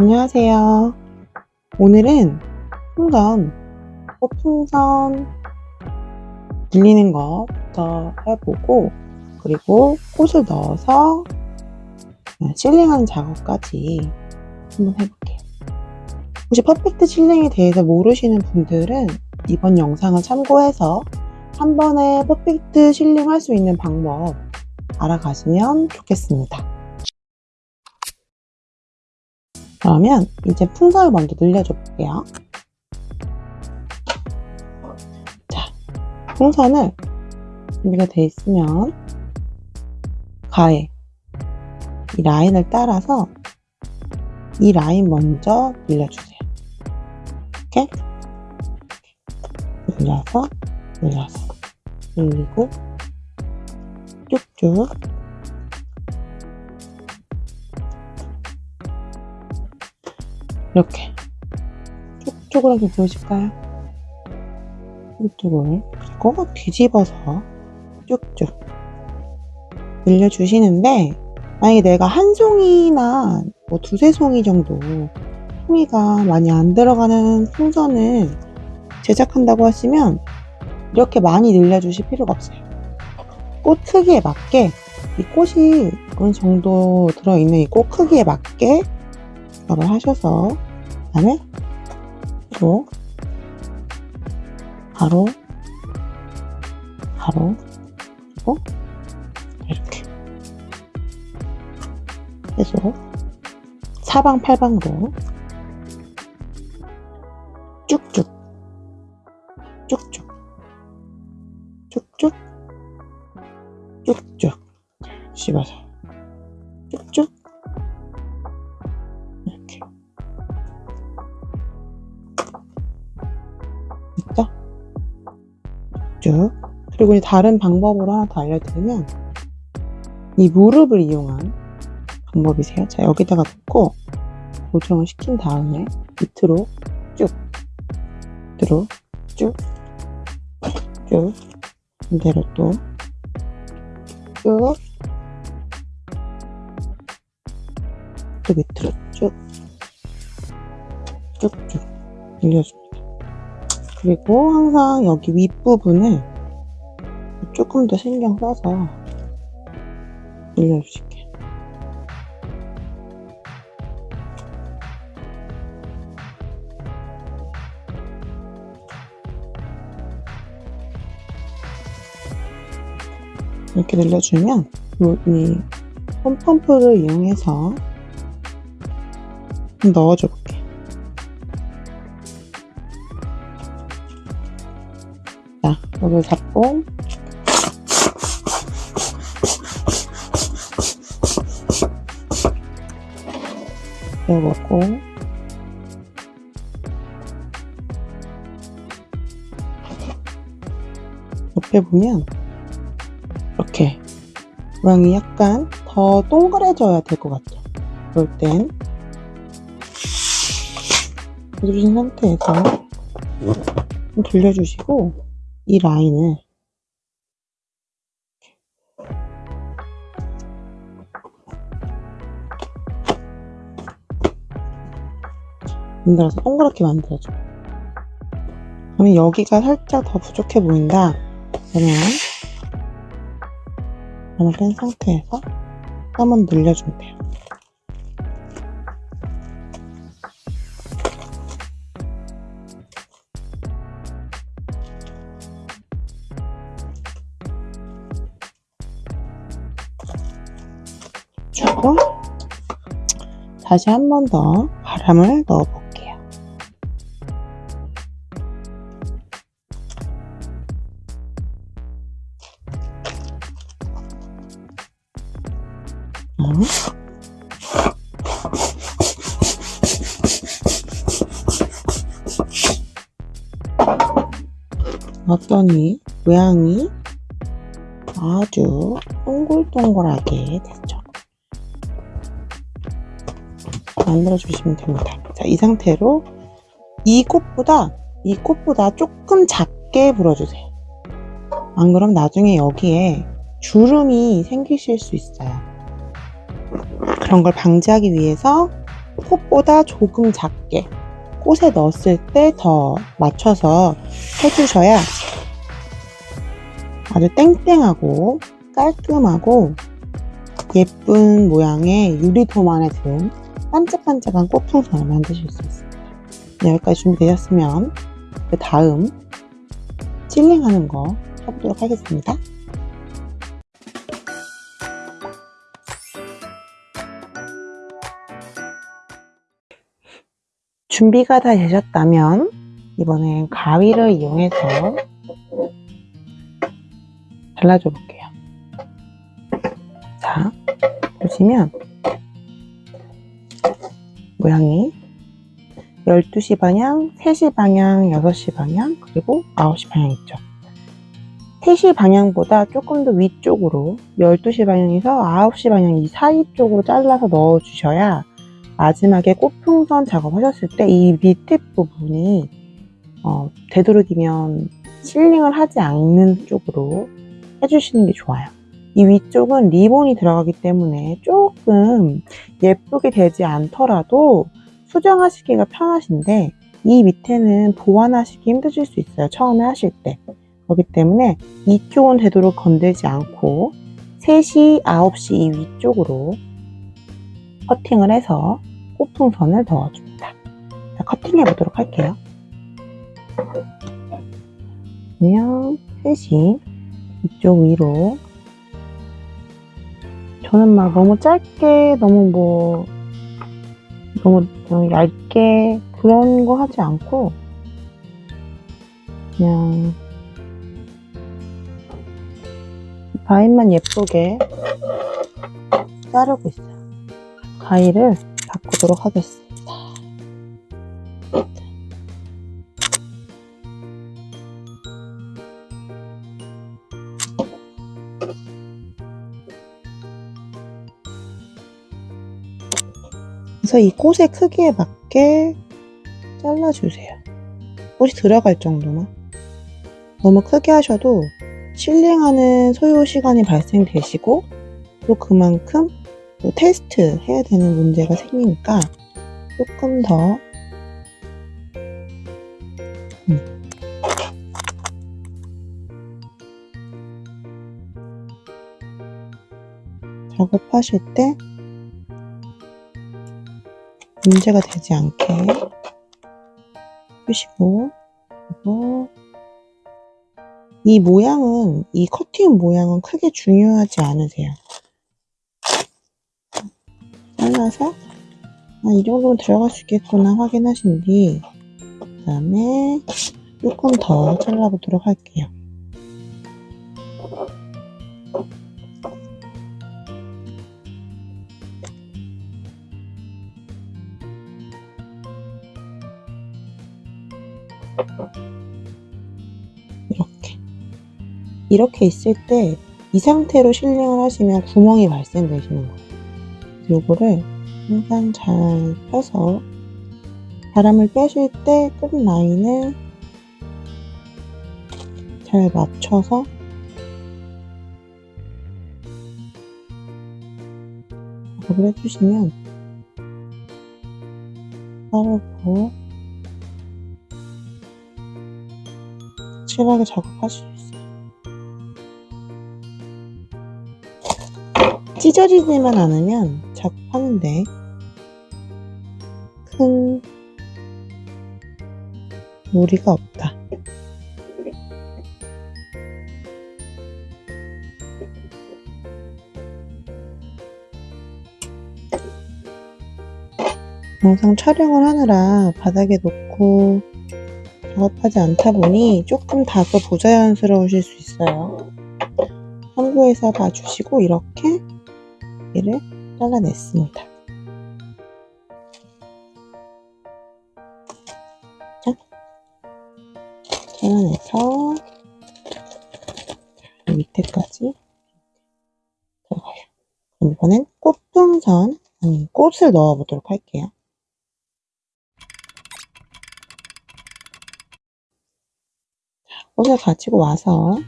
안녕하세요. 오늘은 풍선, 꽃풍선 늘리는 것부터 해보고 그리고 꽃을 넣어서 실링하는 작업까지 한번 해볼게요. 혹시 퍼펙트 실링에 대해서 모르시는 분들은 이번 영상을 참고해서 한 번에 퍼펙트 실링 할 수 있는 방법 알아가시면 좋겠습니다. 그러면 이제 풍선을 먼저 늘려줘 볼게요. 자, 풍선을 준비가 돼 있으면 가에 이 라인을 따라서 이 라인 먼저 늘려주세요. 이렇게 늘려서 늘려서 늘리고 쭉쭉 이렇게 쭉쭉하게 보이실까요? 쭉쭉을 그리고 뒤집어서 쭉쭉 늘려주시는데 만약에 내가 한 송이나 뭐 두세 송이 정도 송이가 많이 안 들어가는 풍선을 제작한다고 하시면 이렇게 많이 늘려주실 필요가 없어요. 꽃 크기에 맞게 이 꽃이 어느 정도 들어있는 이 꽃 크기에 맞게 작업을 하셔서 그 다음에 또 가로 가로 그리고 이렇게 계속 사방팔방으로 쭉쭉 쭉쭉 쭉쭉 쭉쭉 씹어서 그리고 다른 방법으로 하나 더 알려드리면 이 무릎을 이용한 방법이세요. 자 여기다가 놓고 고정을 시킨 다음에 밑으로 쭉 밑으로 쭉쭉 반대로 또쭉 또 밑으로 쭉 쭉쭉 늘려줍니다. 그리고 항상 여기 윗부분을 조금 더 신경 써서 늘려주실게요. 이렇게 늘려주면 이 폼펌프를 이용해서 넣어줘 볼게요. 자, 이걸 잡고 넣어보고 옆에 보면 이렇게 모양이 약간 더 동그래져야 될 것 같죠? 그럴 땐 누르신 상태에서 좀 돌려주시고 이 라인을 만들어서 동그랗게 만들어줘. 그러면 여기가 살짝 더 부족해 보인다. 그러면 바람을 뺀 상태에서 한번 늘려주면 돼요. 주고 다시 한 번 더 바람을 넣어 볼게 어떠니 모양이 아주 동글동글하게 됐죠. 만들어 주시면 됩니다. 자, 이 상태로 이 꽃보다 이 꽃보다 조금 작게 불어주세요. 안 그럼 나중에 여기에 주름이 생기실 수 있어요. 그런 걸 방지하기 위해서 콧보다 조금 작게 꽃에 넣었을 때 더 맞춰서 해주셔야 아주 땡땡하고 깔끔하고 예쁜 모양의 유리도만에 든 반짝반짝한 꽃풍선을 만드실 수 있습니다. 네, 여기까지 준비되셨으면 그 다음 칠링하는 거 해보도록 하겠습니다. 준비가 다 되셨다면 이번엔 가위를 이용해서 잘라줘 볼게요. 자, 보시면 모양이 12시 방향, 3시 방향, 6시 방향, 그리고 9시 방향 있죠. 3시 방향보다 조금 더 위쪽으로 12시 방향에서 9시 방향 이 사이 쪽으로 잘라서 넣어 주셔야 마지막에 꽃풍선 작업하셨을 때 이 밑에 부분이 어, 되도록이면 실링을 하지 않는 쪽으로 해주시는 게 좋아요. 이 위쪽은 리본이 들어가기 때문에 조금 예쁘게 되지 않더라도 수정하시기가 편하신데 이 밑에는 보완하시기 힘드실 수 있어요. 처음에 하실 때. 그렇기 때문에 이쪽은 되도록 건들지 않고 3시, 9시 이 위쪽으로 커팅을 해서 꽃풍선을 넣어줍니다. 자, 커팅해 보도록 할게요. 그냥 3시 이쪽 위로 저는 막 너무 짧게 너무 뭐 너무, 너무 얇게 그런 거 하지 않고 그냥 가위만 예쁘게 자르고 있어요. 가위를 바꾸도록 하겠습니다. 이 꽃의 크기에 맞게 잘라주세요. 꽃이 들어갈 정도만. 너무 크게 하셔도 실링하는 소요 시간이 발생되시고 또 그만큼 또 테스트 해야 되는 문제가 생기니까 조금 더 음. 작업하실 때 문제가 되지 않게 푸시고 그리고 이 모양은 이 커팅 모양은 크게 중요하지 않으세요. 잘라서 아, 이 정도면 들어갈 수 있겠구나 확인하신 뒤 그 다음에 조금 더 잘라보도록 할게요. 이렇게 있을 때 이 상태로 실링을 하시면 구멍이 발생되시는 거예요. 요거를 항상 잘 펴서 바람을 빼실 때 끝 라인을 잘 맞춰서 작업을 해주시면 빠르고 확실하게 작업하실 수 있어요. 찢어지지만 않으면 작업하는데 큰 무리가 없다. 영상 촬영을 하느라 바닥에 놓고 작업하지 않다 보니 조금 다소 부자연스러우실 수 있어요. 참고해서 봐주시고 이렇게 얘를 잘라냈습니다. 자, 잘라내서 자, 밑에까지 들어가요. 이번엔 꽃풍선, 아니 꽃을 넣어보도록 할게요. 꽃을 가지고 와서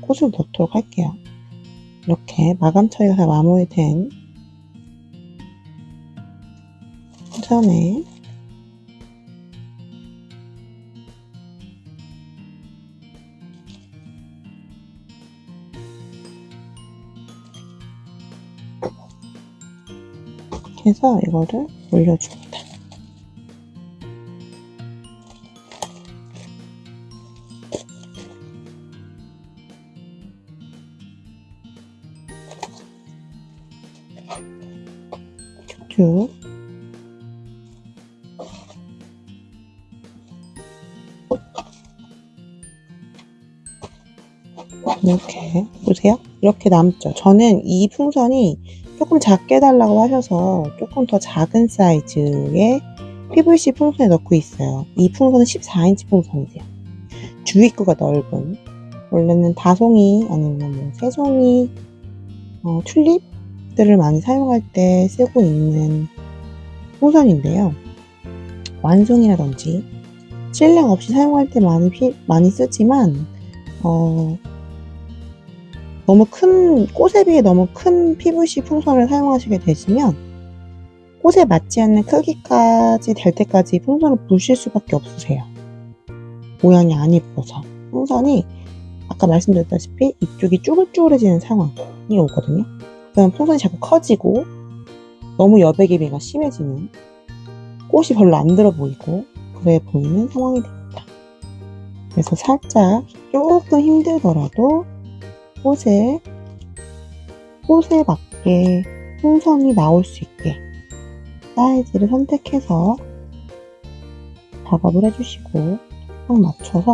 꽃을 넣도록 할게요. 이렇게 마감 처리가 마무리된 이렇게 해서 이거를 올려줍니 이렇게 남죠. 저는 이 풍선이 조금 작게 달라고 하셔서 조금 더 작은 사이즈의 PVC 풍선에 넣고 있어요. 이 풍선은 14인치 풍선이세요. 주입구가 넓은 원래는 다송이 아니면 뭐 새송이 어, 튤립들을 많이 사용할 때 쓰고 있는 풍선인데요. 완송이라든지 실링 없이 사용할 때 많이 피, 많이 쓰지만 어, 너무 큰 꽃에 비해 너무 큰 PVC 풍선을 사용하시게 되시면 꽃에 맞지 않는 크기까지 될 때까지 풍선을 부실 수밖에 없으세요. 모양이 안 예뻐서 풍선이 아까 말씀드렸다시피 이쪽이 쭈글쭈글해지는 상황이 오거든요. 그럼 풍선이 자꾸 커지고 너무 여백의미가 심해지는 꽃이 별로 안 들어 보이고 그래 보이는 상황이 됩니다. 그래서 살짝 조금 힘들더라도 꽃에 꽃에 맞게 풍선이 나올 수 있게 사이즈를 선택해서 작업을 해주시고 딱 맞춰서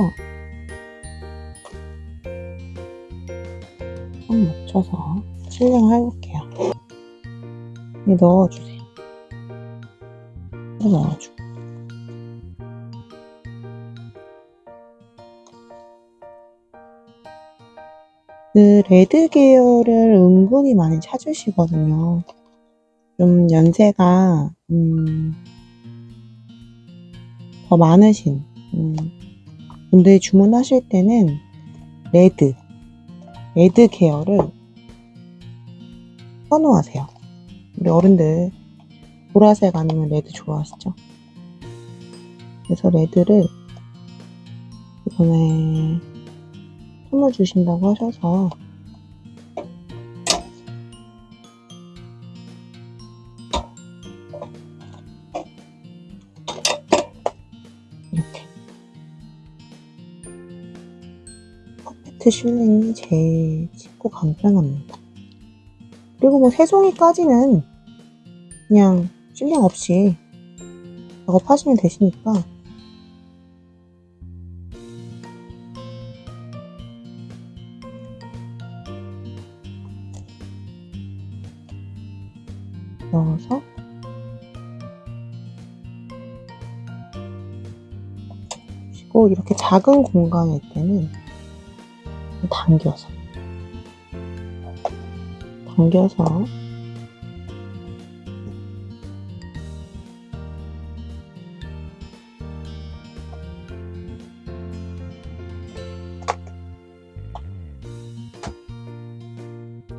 딱 맞춰서 실링을 해볼게요. 넣어주세요. 넣어주고 그 red 계열을 은근히 많이 찾으시거든요. 좀 연세가 음, 더 많으신 음, 분들이 주문하실 때는 red, red 계열을 선호하세요. 우리 어른들 보라색 아니면 red 좋아하시죠? 그래서 red를 이번에 선물 주신다고 하셔서 이렇게 퍼펙트 실링이 제일 쉽고 간편합니다. 그리고 뭐 새송이까지는 그냥 실링 없이 작업하시면 되시니까 넣어서 그리고 이렇게 작은 공간일 때는 당겨서. 당겨서.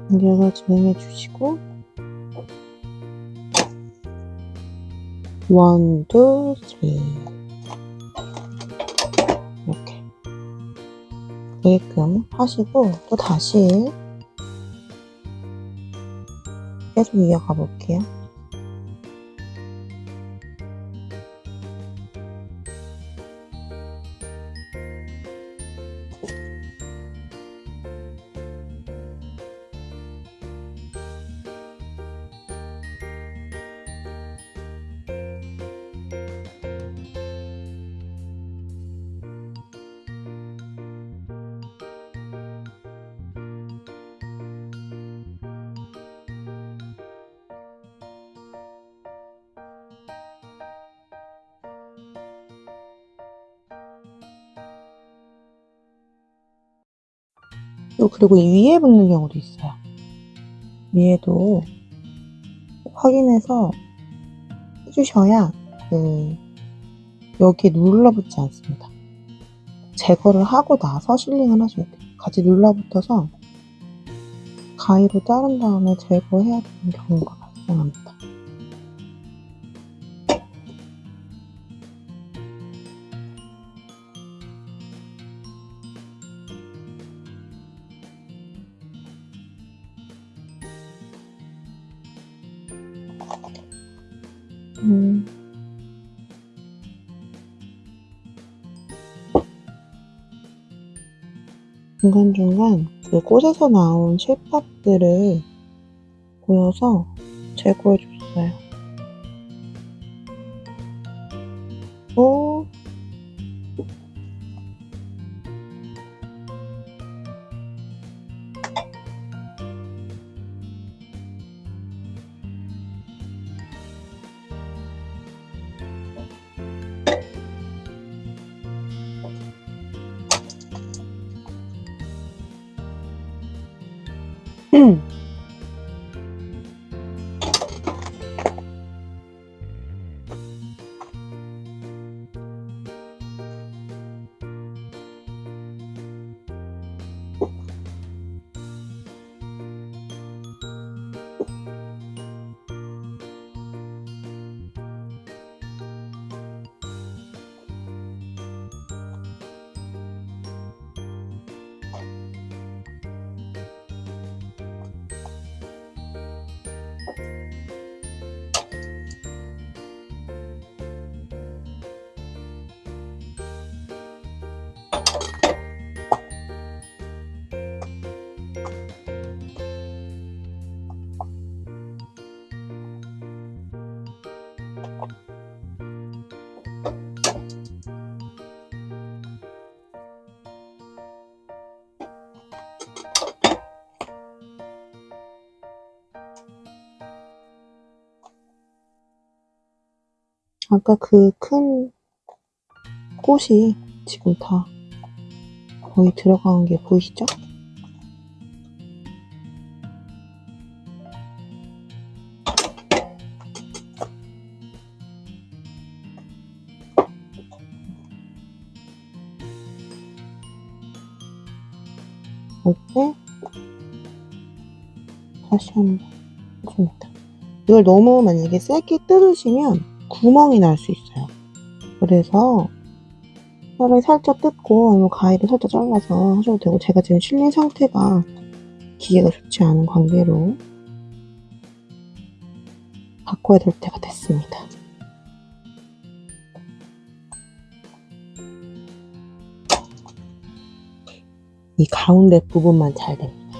당겨서 진행해 주시고 원, 투, 쓰리 이렇게 되게끔 하시고 또 다시 계속 이어가 볼게요. 또 그리고 이 위에 붙는 경우도 있어요. 위에도 꼭 확인해서 해주셔야 그 여기에 눌러붙지 않습니다. 제거를 하고 나서 실링을 하셔야 돼요. 같이 눌러붙어서 가위로 자른 다음에 제거해야 되는 경우가 발생합니다. 음. 중간중간 그 꽃에서 나온 실밥들을 보여서 제거해 줬어요. 오. mm 아까 그 큰 꽃이 지금 다 거의 들어간 게 보이시죠? 이때 다시 한번 해줍니다. 이걸 너무 만약에 세게 뜯으시면 구멍이 날 수 있어요. 그래서 뼈를 살짝 뜯고 가위를 살짝 잘라서 하셔도 되고 제가 지금 실린 상태가 기계가 좋지 않은 관계로 바꿔야 될 때가 됐습니다. 이 가운데 부분만 잘 됩니다.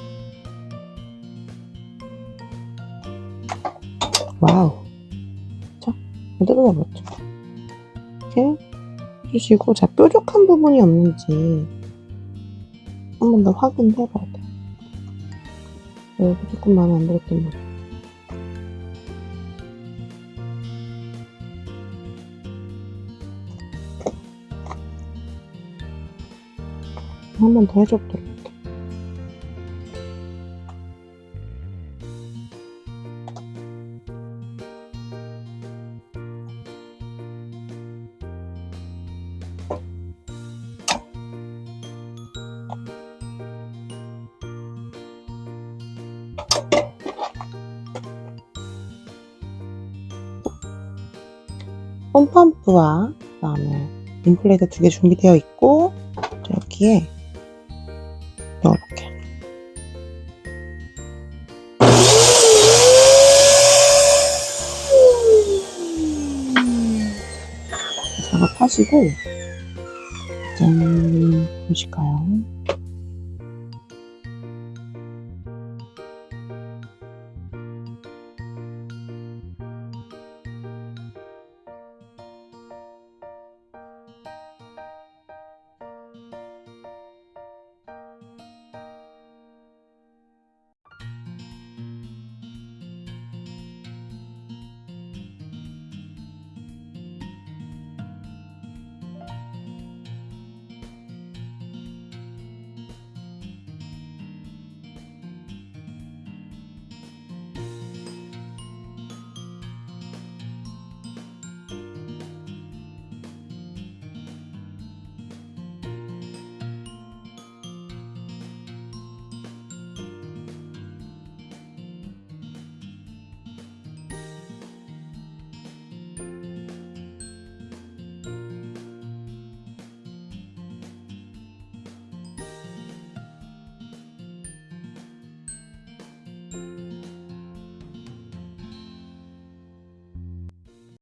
와우. 자, 뜯어버렸죠. 이렇게 해주시고, 자, 뾰족한 부분이 없는지 한 번 더 확인해 봐야 돼요. 여기 조금 마음에 안 들었던 부분. 한 번 더 해줘보도록 플레이터 두개 준비되어 있고 여기에 넣어볼게요. 작업하시고 짠 보실까요?